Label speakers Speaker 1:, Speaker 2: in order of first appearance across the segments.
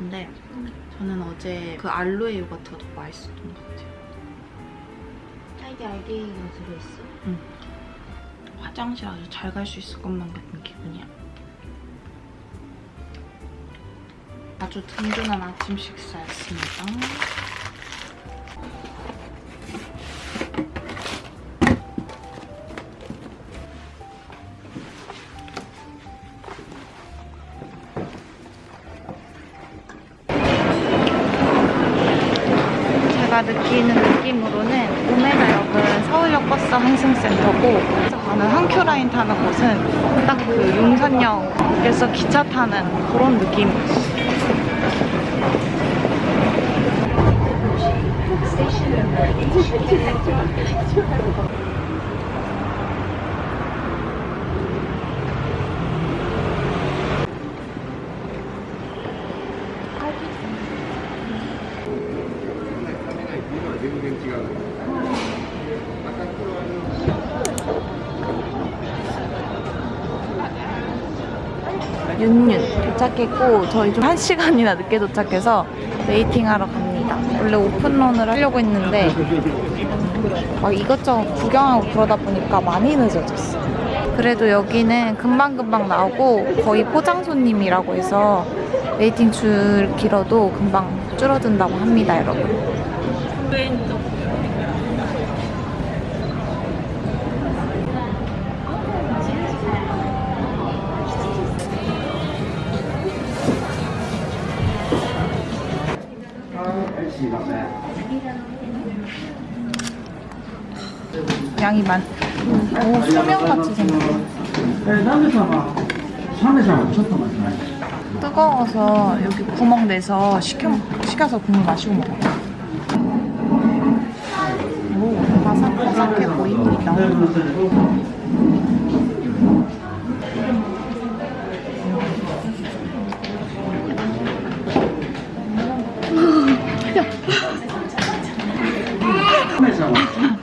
Speaker 1: 요거트인데 저는 어제 그 알로에 요거트가 더 맛있었던 것 같아요.
Speaker 2: 딸기 알갱이가 들어있어?
Speaker 1: 화장실 아주 잘 갈 수 있을 것만 같은 기분이야. 아주 든든한 아침 식사였습니다. 윤윤 도착했고 저희 좀한 시간이나 늦게 도착해서 웨이팅하러 갑니다. 원래 오픈런을 하려고 했는데 막 이것저것 구경하고 그러다 보니까 많이 늦어졌어. 그래도 여기는 금방금방 나오고 거의 포장 손님이라고 해서 웨이팅 줄 길어도 금방 줄어든다고 합니다, 여러분. 양이 많오 소면같이
Speaker 3: 생겼네.
Speaker 1: 뜨거워서 여기 구멍 내서 식혀, 식혀서 국물 마시고 먹어요. 바삭바삭해 보입니다.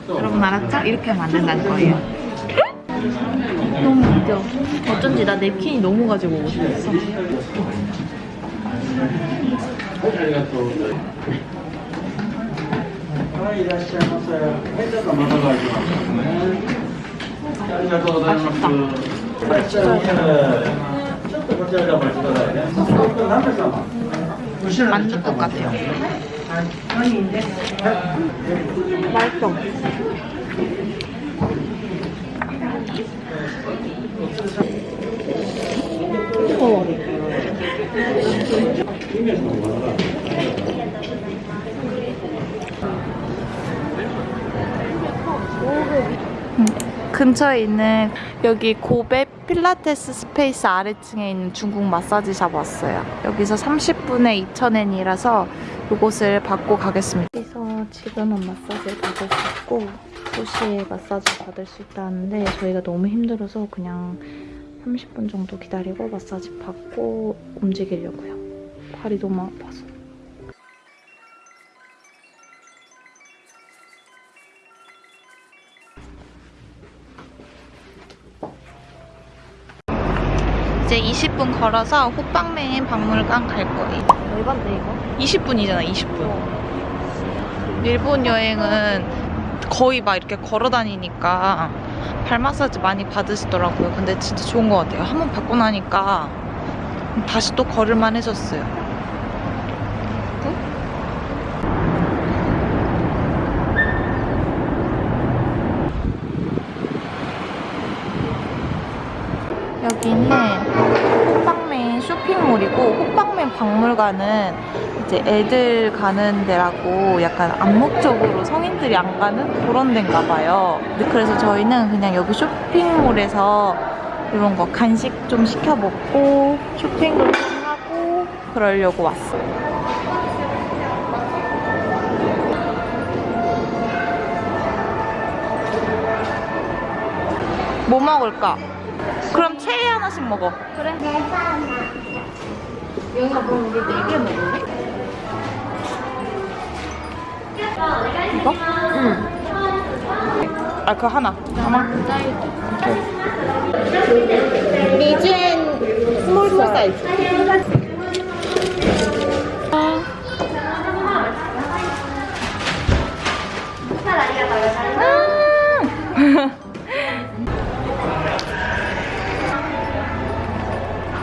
Speaker 1: 여러분 알았죠? 이렇게 만든다는 거예요. 너무 웃겨. 어쩐지 나 냅킨이 너무 가지고 오고 싶었어.
Speaker 3: いらっしゃいませはいちょっと窓が開きますねありがとうございますはい、じゃあ、ちょっとこちらでお待ちくださいね。何名様後ろにちょっと
Speaker 1: お待ちください。
Speaker 3: はい、
Speaker 1: 4人です。ライト。お疲れ様です。 근처에 있는 여기 고베 필라테스 스페이스 아래층에 있는 중국 마사지샵 왔어요. 여기서 30분에 2,000엔이라서 이곳을 받고 가겠습니다. 여기서 지금은 마사지를 받을 수 있고 2시에 마사지 받을 수 있다는데 저희가 너무 힘들어서 그냥 30분 정도 기다리고 마사지 받고 움직이려고요. 발이 너무 아파서. 이제 20분 걸어서 호빵맨 박물관 갈 거예요.
Speaker 2: 얼마인데 이거?
Speaker 1: 20분이잖아, 20분. 일본 여행은 거의 막 이렇게 걸어 다니니까 발 마사지 많이 받으시더라고요. 근데 진짜 좋은 것 같아요. 한 번 받고 나니까 다시 또 걸을만 해졌어요. 여기는 호빵맨 쇼핑몰이고 호빵맨 박물관은 이제 애들 가는 데라고 약간 암묵적으로 성인들이 안 가는 그런 데인가 봐요. 그래서 저희는 그냥 여기 쇼핑몰에서 이런 거 간식 좀 시켜 먹고 쇼핑도 좀 하고 그러려고 왔어요. 뭐 먹을까? 그럼 체리 하나씩 먹어.
Speaker 2: 그래? 여기가 그럼 우리 네개 먹을래?
Speaker 1: 이거? 응. 아, 그 하나. 하나?
Speaker 2: 리즈앤
Speaker 1: 스몰 사이즈.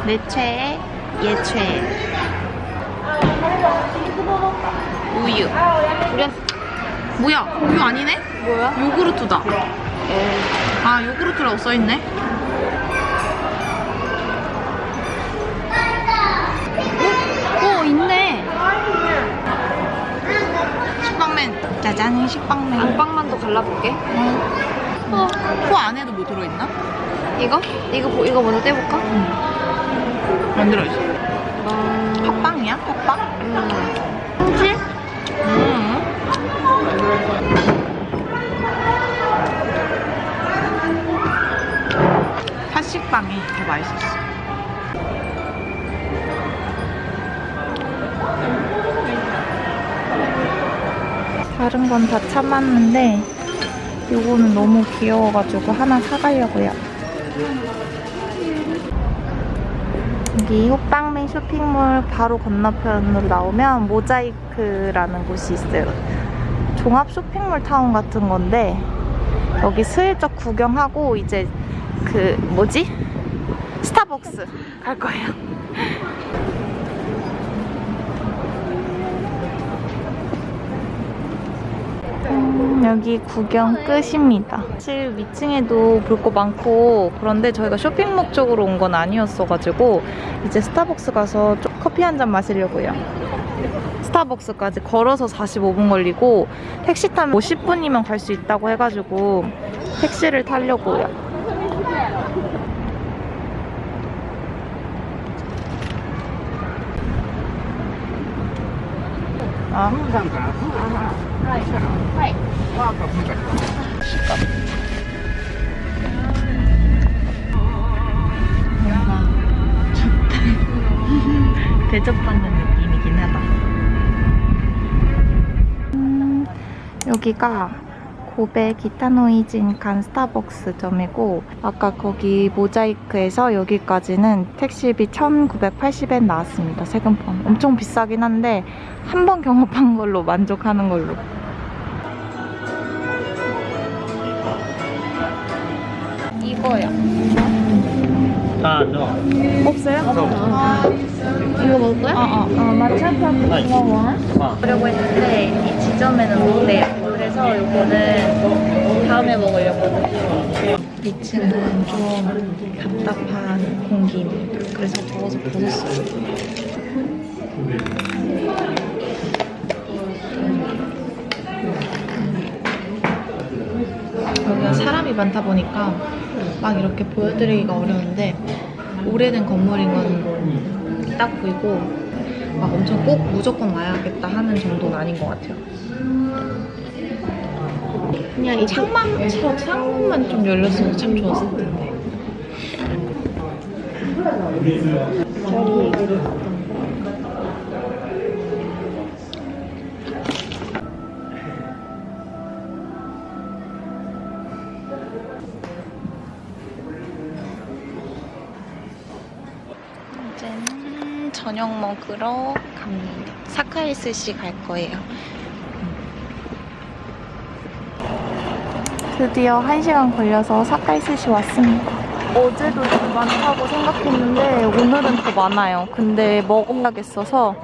Speaker 1: 내 최애, 얘 최애. 우유.
Speaker 2: 그래?
Speaker 1: 뭐야? 우유 아니네?
Speaker 2: 뭐야?
Speaker 1: 요구르트다. 아, 요구르트라고 써있네.
Speaker 2: 오 있네
Speaker 1: 식빵맨. 짜잔, 식빵맨.
Speaker 2: 안방만도 갈라볼게
Speaker 1: 어, 코 안에도 뭐 들어있나?
Speaker 2: 이거? 이거 보- 이거 먼저 떼볼까?
Speaker 1: 안 들어 있어.
Speaker 2: 음,
Speaker 1: 팥빵이야? 팥빵?
Speaker 2: 음.
Speaker 1: 음. 팥식빵이 더 맛있었어. 다른 건 다 참았는데 이거는 너무 귀여워가지고 하나 사가려고요. 여기 호빵맨 쇼핑몰 바로 건너편으로 나오면 모자이크라는 곳이 있어요. 종합 쇼핑몰 타운 같은 건데 여기 슬쩍 구경하고 이제 그 뭐지? 스타벅스 갈 거예요. 여기 구경 끝입니다. 사실 위층에도 볼 거 많고 그런데 저희가 쇼핑 목적으로 온 건 아니었어가지고 이제 스타벅스 가서 좀 커피 한 잔 마시려고요. 스타벅스까지 걸어서 45분 걸리고 택시 타면 50분이면 갈 수 있다고 해가지고 택시를 타려고요. 아, 좋다. 대접받는 느낌이긴 하다. 음, 여기가 고베 기타노이진 간 스타벅스점이고 아까 거기 모자이크에서 여기까지는 택시비 1980엔 나왔습니다. 세금 포함. 엄청 비싸긴 한데 한 번 경험한 걸로 만족하는 걸로. 이거요.
Speaker 3: 아, 너.
Speaker 1: 없어요? 아,
Speaker 2: 이거 먹을 거야?
Speaker 1: 어, 어. 어, 마차파 고마워.
Speaker 3: 아,
Speaker 1: 보려고 했는데 이 지점에는 없대요. 그래서 이거는 다음에 먹으려고. 2층은 좀 답답한 공기입니다. 그래서 더워서 벗었어요. 여기가 사람이 많다 보니까 막 이렇게 보여드리기가 어려운데 오래된 건물인 건 딱 보이고 막 엄청 꼭 무조건 와야겠다 하는 정도는 아닌 것 같아요. 그냥 이 창만, 저 창문만 좀 열렸어도 참 좋았을 텐데. 얘기를 저녁 먹으러 갑니다. 사카이 스시 갈 거예요. 드디어 1시간 걸려서 사카이 스시 왔습니다. 어제도 좀 많다고 생각했는데 오늘은 더 많아요. 근데 먹어야겠어서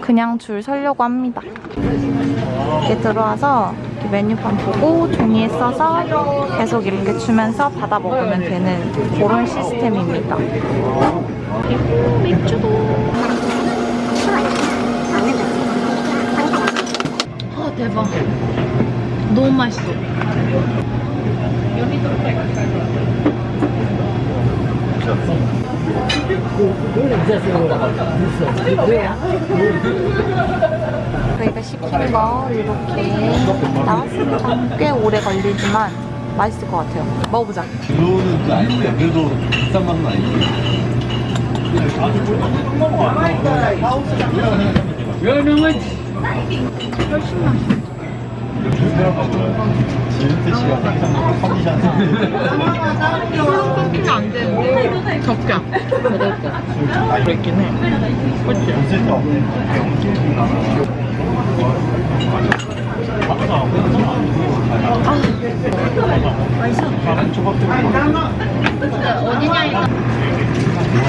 Speaker 1: 그냥 줄 서려고 합니다. 이렇게 들어와서 이렇게 메뉴판 보고 종이에 써서 계속 이렇게 주면서 받아 먹으면 되는 그런 시스템입니다. 그리고 맥주도. 아 대박. 너무 맛있어. 저희가 시킨 거 이렇게 나왔습니다. 꽤 오래 걸리지만 맛있을 것 같아요. 먹어보자.
Speaker 4: 그거는 또 아닌데 그래도 비싼 맛은 아니지 지은태 씨가 생각하는 컨디션
Speaker 1: 끊기면 안 되는데 적게 먹을 거. 그랬긴 해. 그치?
Speaker 4: 없을 때 없네
Speaker 1: 제가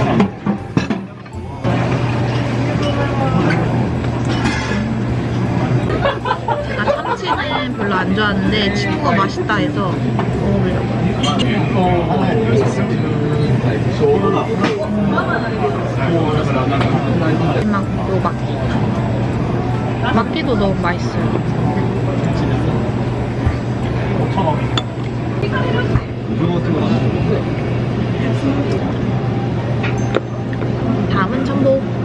Speaker 1: 참 치는 별로 안 좋아하는데 친구가 맛있다 해서 먹어보려고요. 막, 요 막기. 막기도 너무 맛있어요.
Speaker 4: 5,000원이네 우승 같은 거 나는
Speaker 1: 다음은 청도.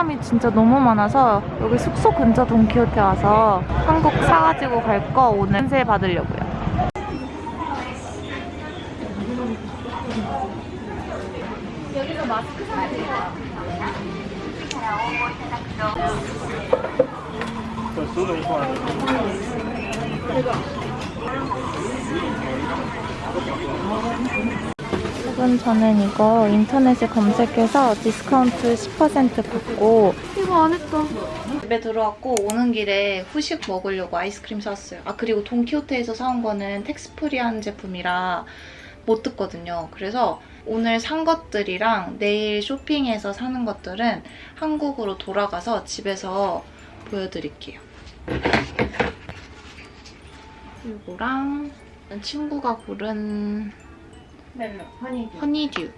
Speaker 1: 사람이 진짜 너무 많아서 여기 숙소 근처 돈키호테 와서 한국 사가지고 갈 거 오늘 세 받으려고요. 여 러분 저는 이거 인터넷에 검색해서 디스카운트 10% 받고
Speaker 2: 이거 안 했다.
Speaker 1: 집에 들어왔고 오는 길에 후식 먹으려고 아이스크림 샀어요. 아 그리고 돈키호테에서 사온 거는 tax free한 제품이라 못 뜯거든요. 그래서 오늘 산 것들이랑 내일 쇼핑해서 사는 것들은 한국으로 돌아가서 집에서 보여드릴게요. 이거랑 친구가 고른
Speaker 2: 멜로, 허니.
Speaker 1: 허니듀.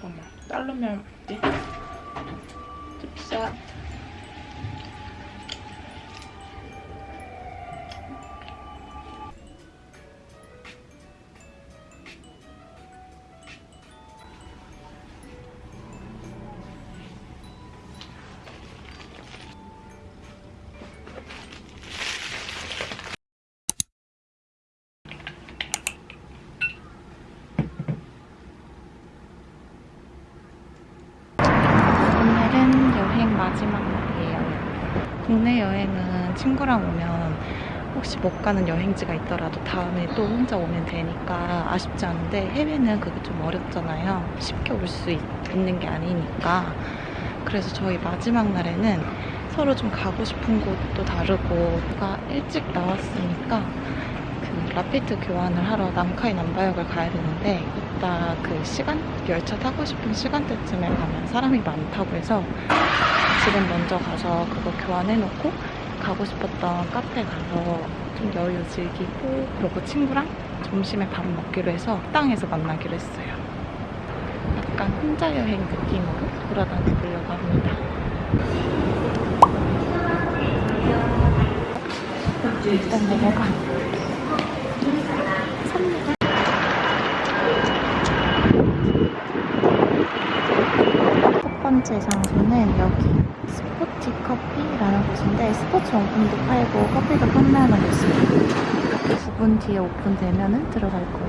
Speaker 1: 잠깐만, 자르면 어디? 국내 여행은 친구랑 오면 혹시 못 가는 여행지가 있더라도 다음에 또 혼자 오면 되니까 아쉽지 않은데 해외는 그게 좀 어렵잖아요. 쉽게 올 수 있는 게 아니니까. 그래서 저희 마지막 날에는 서로 좀 가고 싶은 곳도 다르고 누가 일찍 나왔으니까 그 라피트 교환을 하러 남카이 남바역을 가야 되는데 이따 그 시간 열차 타고 싶은 시간대쯤에 가면 사람이 많다고 해서 지금 먼저 가서 그거 교환해놓고 가고 싶었던 카페 가서 좀 여유 즐기고 그리고 친구랑 점심에 밥 먹기로 해서 식당에서 만나기로 했어요. 약간 혼자 여행 느낌으로 돌아다녀 보려고 합니다. 일단 넘어가. 첫 번째 장소는 여기 스포티 커피라는 곳인데 스포츠 용품도 팔고 커피도 판매하는 곳이에요. 9분 뒤에 오픈되면 들어갈 거예요.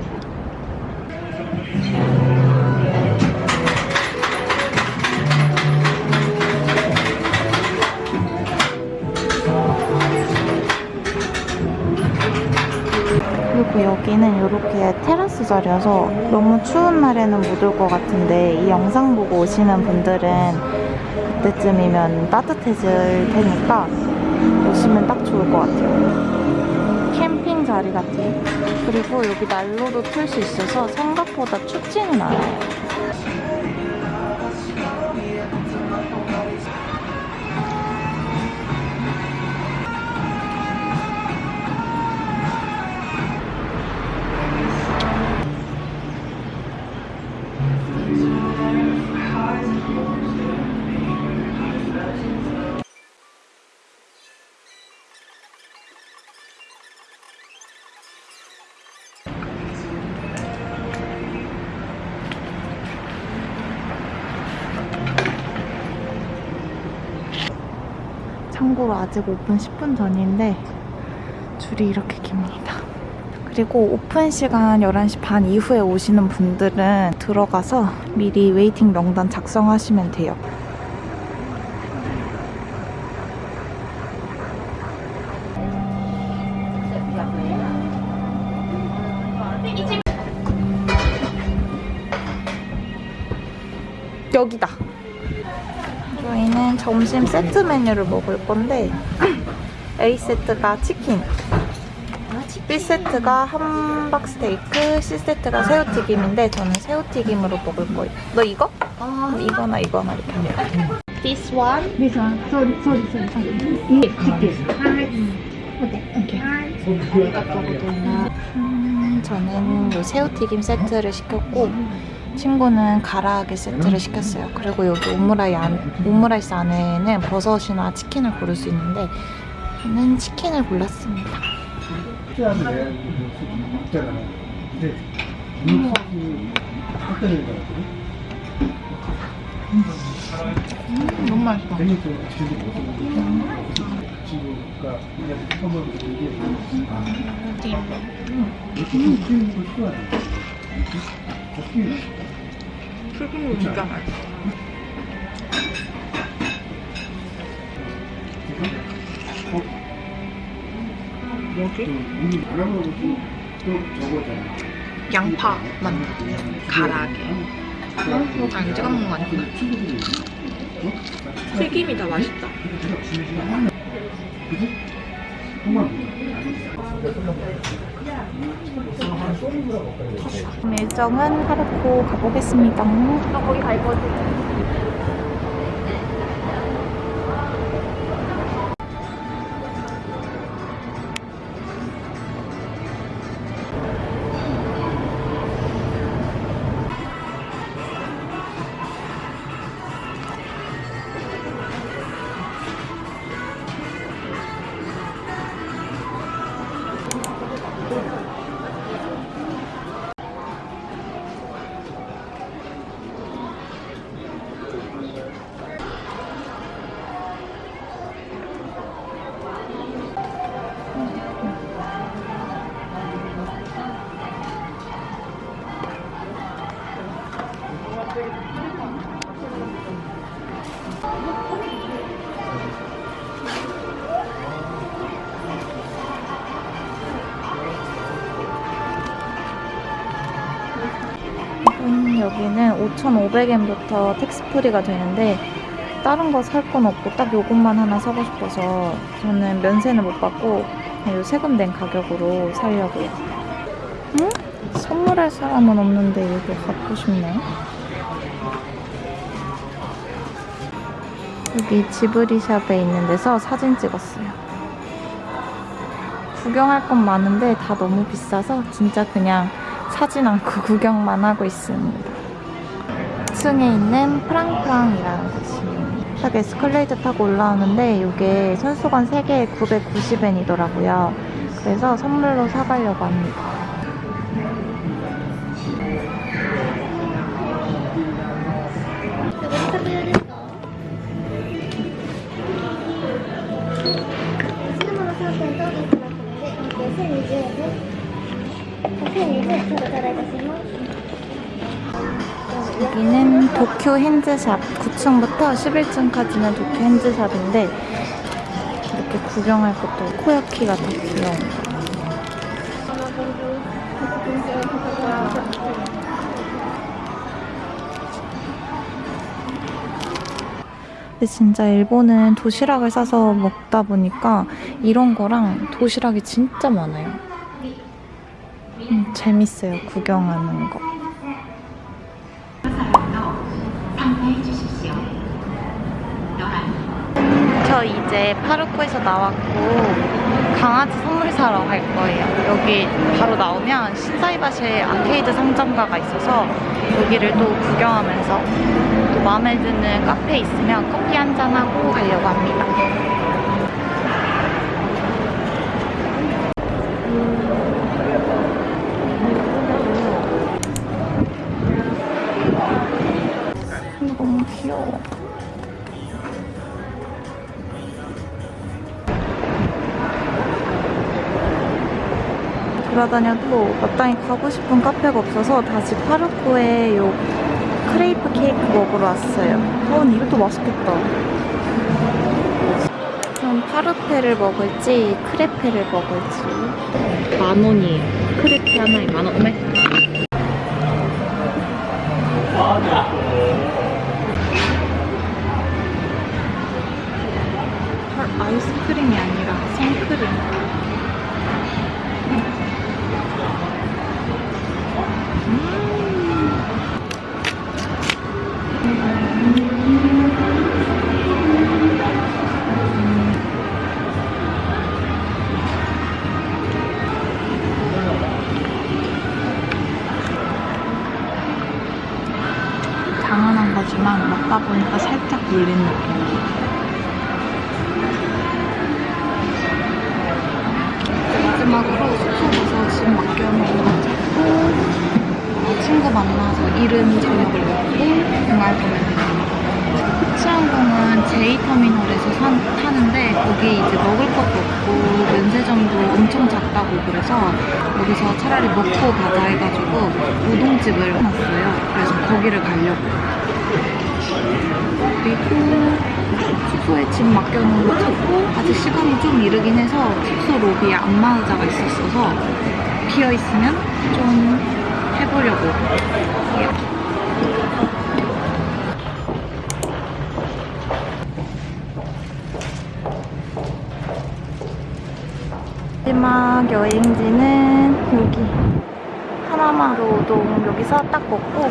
Speaker 1: 여기는 이렇게 테라스 자리여서 너무 추운 날에는 못 올 것 같은데 이 영상 보고 오시는 분들은 그때쯤이면 따뜻해질 테니까 오시면 딱 좋을 것 같아요. 캠핑 자리 같아요. 그리고 여기 난로도 틀 수 있어서 생각보다 춥지는 않아요. 참고로 아직 오픈 10분 전인데 줄이 이렇게 깁니다. 그리고 오픈 시간 11시 반 이후에 오시는 분들은 들어가서 미리 waiting 명단 작성하시면 돼요. 점심 세트 메뉴를 먹을 건데 A 세트가 치킨, B 세트가 함박 스테이크, C 세트가 새우튀김인데 저는 새우튀김으로 먹을 거예요. 너 이거? 아 이거나 이거나 이렇게 하면. This one?
Speaker 2: This one. Sorry, sorry, sorry. Yes, chicken. Okay.
Speaker 1: 음, 저는 요 새우튀김 세트를 시켰고 친구는 가라아게 세트를 시켰어요. 그리고 여기 오므라이 안, 오므라이스 안에는 버섯이나 치킨을 고를 수 있는데 저는 치킨을 골랐습니다. 너무 맛있어. 튀김이 진짜 맛있어. 양파 만두 가라게. 장 찍어 먹는 거 아니구나 튀김이 더 맛있다 일정은 하루코 가보겠습니다. 나 거기 갈 거지 4,500엔부터 텍스프리가 되는데 다른 거 살 건 없고 딱 요것만 하나 사고 싶어서 저는 면세는 못 받고 요 세금 낸 가격으로 살려고요. 응? 선물할 사람은 없는데 이거 갖고 싶네. 여기 지브리샵에 있는 데서 사진 찍었어요. 구경할 건 많은데 다 너무 비싸서 진짜 그냥 사진 않고 구경만 하고 있습니다. 2층에 있는 프랑프랑이라는 곳이에요. 딱 에스컬레이터 타고 올라오는데 이게 손수건 3개에 990엔이더라고요. 그래서 선물로 사가려고 합니다. 여기는 도쿄 핸즈샵 9층부터 11층까지는 도쿄 핸즈샵인데 이렇게 구경할 것도 코야키가 더 귀여운 근데 진짜 일본은 도시락을 싸서 먹다 보니까 이런 거랑 도시락이 진짜 많아요. 음, 재밌어요, 구경하는 거. 저 이제 파르코에서 나왔고 강아지 선물 사러 갈 거예요. 여기 바로 나오면 신사이바시에 아케이드 상점가가 있어서 여기를 또 구경하면서 또 마음에 드는 카페 있으면 커피 한 잔하고 가려고 합니다. 돌아다녀도 마땅히 가고 싶은 카페가 없어서 다시 파르코에 요 크레이프 케이크 먹으러 왔어요. 어, 근데 이것도 맛있겠다. 그럼 파르페를 먹을지 크레페를 먹을지 만 원이에요. 크레페 하나에 만 원. 어메. 헐, 아이스크림이 아니라 생크림. 보니까 살짝 물린 느낌. 마지막으로 숙소 가서 짐 맡겨놓고 어, 친구 만나서 이른 저녁을 먹고 됩니다. 치안공은 J터미널에서 산- 타는데 거기 이제 먹을 것도 없고 면세점도 엄청 작다고 그래서 여기서 차라리 먹고 가자 해가지고 우동집을 해놨어요. 그래서 거기를 가려고요. 그리고 숙소에 짐 맡겨놓은 거 찾고 아직 시간이 좀 이르긴 해서 숙소 로비에 안마의자가 있었어서 비어있으면 좀 해보려고. 마지막 여행지는 여기 하나마루 우동 여기서 딱 먹고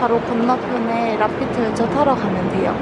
Speaker 1: 바로 건너편에 라피트 열차 타러 가면 돼요.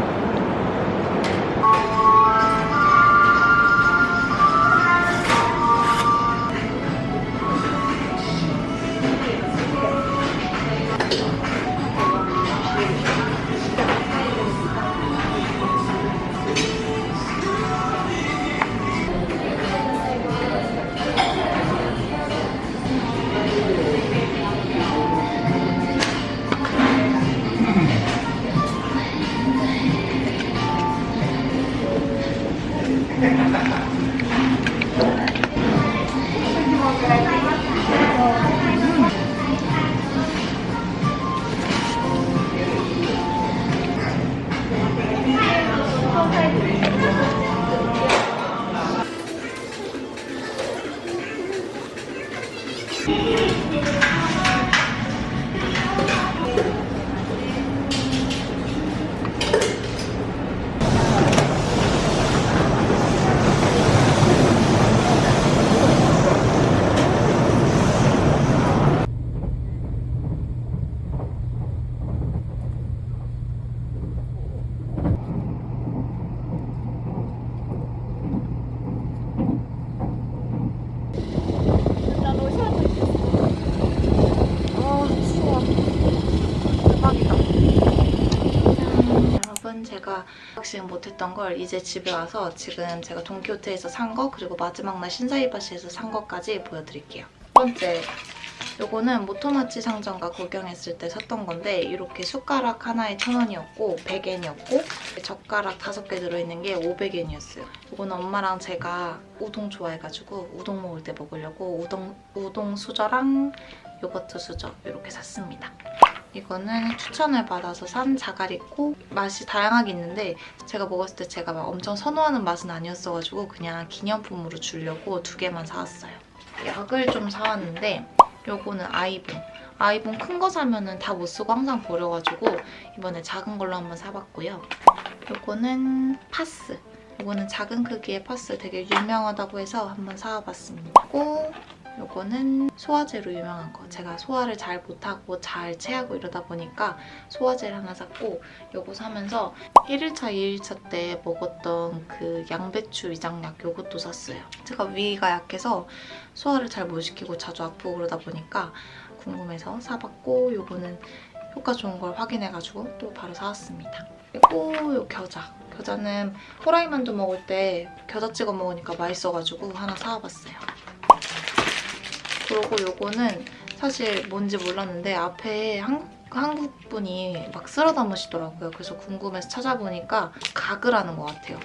Speaker 1: 박싱 못했던 걸 이제 집에 와서 지금 제가 동키호테에서 산 거 그리고 마지막 날 신사이바시에서 산 것까지 보여드릴게요. 첫 번째 요거는 모토마치 상점가 구경했을 때 샀던 건데 이렇게 숟가락 하나에 1,000원이었고 100엔이었고 젓가락 5개 들어있는 게 500엔이었어요. 이거는 엄마랑 제가 우동 좋아해가지고 우동 먹을 때 먹으려고 우동, 우동 수저랑 요거트 수저 이렇게 샀습니다. 이거는 추천을 받아서 산 자가리코 맛이 다양하게 있는데 제가 먹었을 때 제가 막 엄청 선호하는 맛은 아니었어가지고 그냥 기념품으로 주려고 두 개만 사왔어요. 약을 좀 사왔는데 요거는 아이봉. 아이봉 큰거 사면 은 다 못 쓰고 항상 버려가지고 이번에 작은 걸로 한번 사봤고요. 요거는 파스. 요거는 작은 크기의 파스 되게 유명하다고 해서 한번 사와봤습니다. 그리고 요거는 소화제로 유명한 거. 제가 소화를 잘 못하고 잘 체하고 이러다 보니까 소화제를 하나 샀고 요거 사면서 1일차, 2일차 때 먹었던 그 양배추 위장약 요것도 샀어요. 제가 위가 약해서 소화를 잘 못 시키고 자주 아프고 그러다 보니까 궁금해서 사봤고 요거는 효과 좋은 걸 확인해가지고 또 바로 사왔습니다. 그리고 요 겨자. 겨자는 호라이 만두 먹을 때 겨자 찍어 먹으니까 맛있어가지고 하나 사와봤어요. 그리고 요거는 사실 뭔지 몰랐는데 앞에 한국, 한국 분이 막 쓸어 담으시더라고요. 그래서 궁금해서 찾아보니까 가글하는 것 같아요.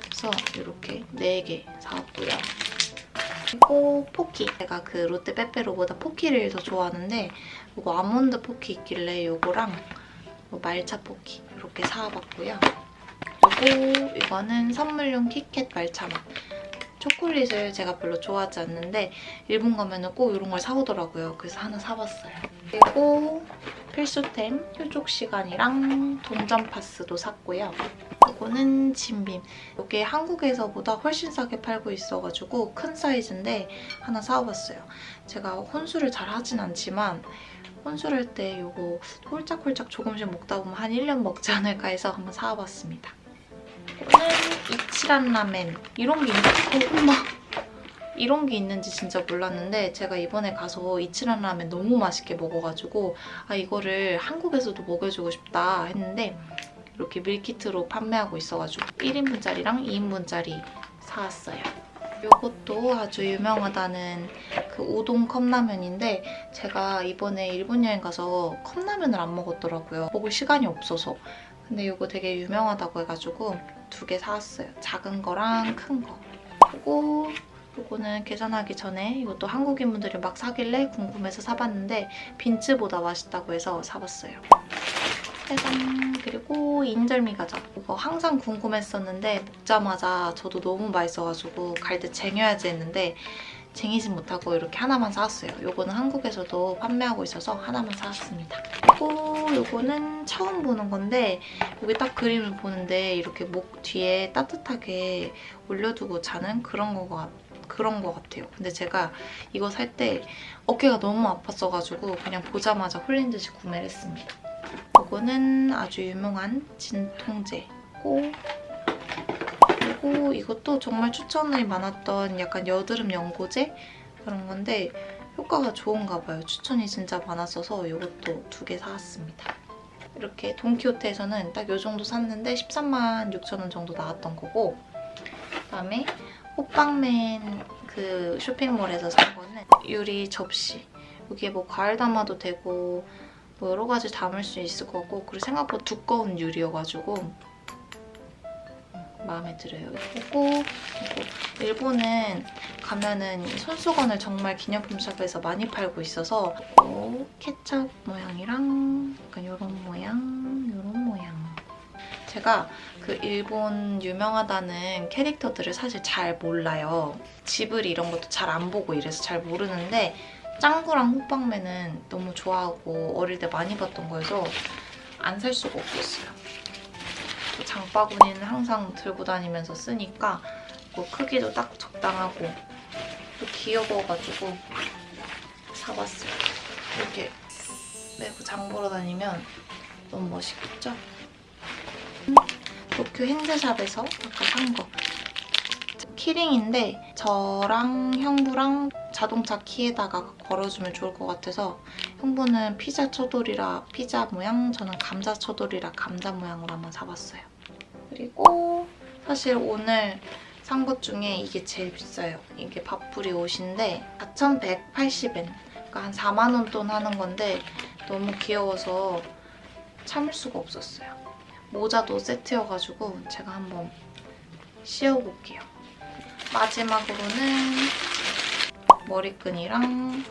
Speaker 1: 그래서 이렇게 4개 사왔고요. 그리고 포키. 제가 그 롯데 빼빼로보다 포키를 더 좋아하는데 이거 아몬드 포키 있길래 이거랑 뭐 말차 포키 이렇게 사와봤고요. 그리고 이거는 선물용 키캣 말차 맛. 초콜릿을 제가 별로 좋아하지 않는데 일본 가면 꼭 이런 걸 사오더라고요. 그래서 하나 사봤어요. 그리고 필수템 휴족 시간이랑 동전 파스도 샀고요. 이거는 진빔. 이게 한국에서보다 훨씬 싸게 팔고 있어가지고 큰 사이즈인데 하나 사와봤어요. 제가 혼술을 잘 하진 않지만 혼술할 때 이거 홀짝홀짝 조금씩 먹다 보면 한 1년 먹지 않을까 해서 한번 사와봤습니다. 이거는 이치란 라멘. 이런 게 있... 어, 엄마! 이런 게 있는지 진짜 몰랐는데 제가 이번에 가서 이치란 라멘 너무 맛있게 먹어가지고 아 이거를 한국에서도 먹여주고 싶다 했는데 이렇게 밀키트로 판매하고 있어가지고 1인분짜리랑 2인분짜리 사왔어요. 이것도 아주 유명하다는 그 우동 컵라면인데 제가 이번에 일본 여행 가서 컵라면을 안 먹었더라고요. 먹을 시간이 없어서. 근데 이거 되게 유명하다고 해가지고 두 개 사왔어요. 작은 거랑 큰 거. 그리고 이거는 계산하기 전에 이것도 한국인 분들이 막 사길래 궁금해서 사봤는데 빈츠보다 맛있다고 해서 사봤어요. 짜잔! 그리고 인절미 과자. 이거 항상 궁금했었는데 먹자마자 저도 너무 맛있어가지고 갈 때 쟁여야지 했는데 쟁이진 못하고 이렇게 하나만 사왔어요. 이거는 한국에서도 판매하고 있어서 하나만 사왔습니다. 그리고 이거는 처음 보는 건데 여기 딱 그림을 보는데 이렇게 목 뒤에 따뜻하게 올려두고 자는 그런 거 같, 그런 거 같아요. 근데 제가 이거 살 때 어깨가 너무 아팠어가지고 그냥 보자마자 홀린 듯이 구매를 했습니다. 이거는 아주 유명한 진통제고 그리고 이것도 정말 추천이 많았던 약간 여드름 연고제 그런 건데 효과가 좋은가 봐요. 추천이 진짜 많았어서 이것도 두 개 사왔습니다. 이렇게 돈키호테에서는 딱 이 정도 샀는데 13만 6천 원 정도 나왔던 거고 그다음에 호빵맨 그 쇼핑몰에서 산 거는 유리 접시 여기에 뭐 과일 담아도 되고 뭐 여러 가지 담을 수 있을 거고 그리고 생각보다 두꺼운 유리여가지고 마음에 들어요. 이거 이거 일본은 가면은 손수건을 정말 기념품 샵에서 많이 팔고 있어서 이거 케첩 모양이랑 약간 이런 모양, 이런 모양. 제가 그 일본 유명하다는 캐릭터들을 사실 잘 몰라요. 지브리 이런 것도 잘 안 보고 이래서 잘 모르는데 짱구랑 호빵맨은 너무 좋아하고 어릴 때 많이 봤던 거여서 안 살 수가 없었어요. 또 장바구니는 항상 들고 다니면서 쓰니까 뭐 크기도 딱 적당하고 또 귀여워가지고 사봤어요. 이렇게 메고 장 보러 다니면 너무 멋있겠죠? 도쿄 행세샵에서 아까 산 거. 키링인데 저랑 형부랑 자동차 키에다가 걸어주면 좋을 것 같아서 형부는 피자 초돌이라 피자 모양, 저는 감자 초돌이라 감자 모양으로 한번 사봤어요. 그리고 사실 오늘 산 것 중에 이게 제일 비싸요. 이게 밥풀이 옷인데 4,180엔, 그러니까 한 4만 원 돈 하는 건데 너무 귀여워서 참을 수가 없었어요. 모자도 세트여가지고 제가 한번 씌워볼게요. 마지막으로는 머리끈이랑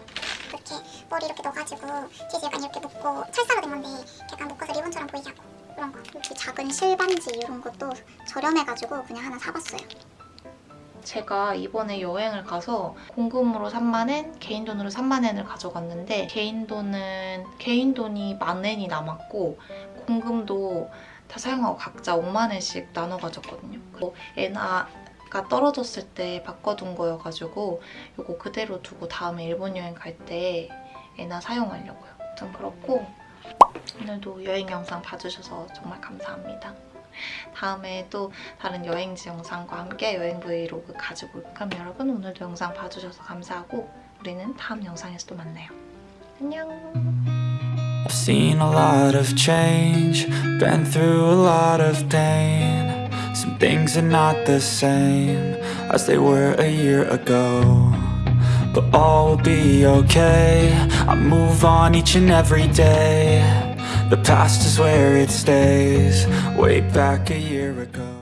Speaker 5: 이렇게 머리 이렇게 넣어가지고 뒤에 약간 이렇게 묶고 찰싸로 된 건데 약간 묶어서 리본처럼 보이게 하고 그런 거 이렇게 작은 실반지 이런 것도 저렴해가지고 그냥 하나 사봤어요
Speaker 1: 제가 이번에 여행을 가서 공금으로 3만엔, 개인 돈으로 3만엔을 가져갔는데 개인 돈은 개인 돈이 만엔이 남았고 공금도 다 사용하고 각자 5만 원씩 나눠 가졌거든요. 그리고 엔화 가 떨어졌을 때 바꿔둔 거여가지고 이거 그대로 두고 다음에 일본 여행 갈때 엔화 사용하려고요. 아무튼 그렇고 오늘도 여행 영상 봐주셔서 정말 감사합니다. 다음에 또 다른 여행지 영상과 함께 여행 브이로그 가지고. 그럼 여러분 오늘도 영상 봐주셔서 감사하고 우리는 다음 영상에서 또 만나요. 안녕.
Speaker 6: I've seen a lot of change, been through a lot of pain. Some things are not the same as they were a year ago. But all will be okay. I move on each and every day. The past is where it stays, way back a year ago.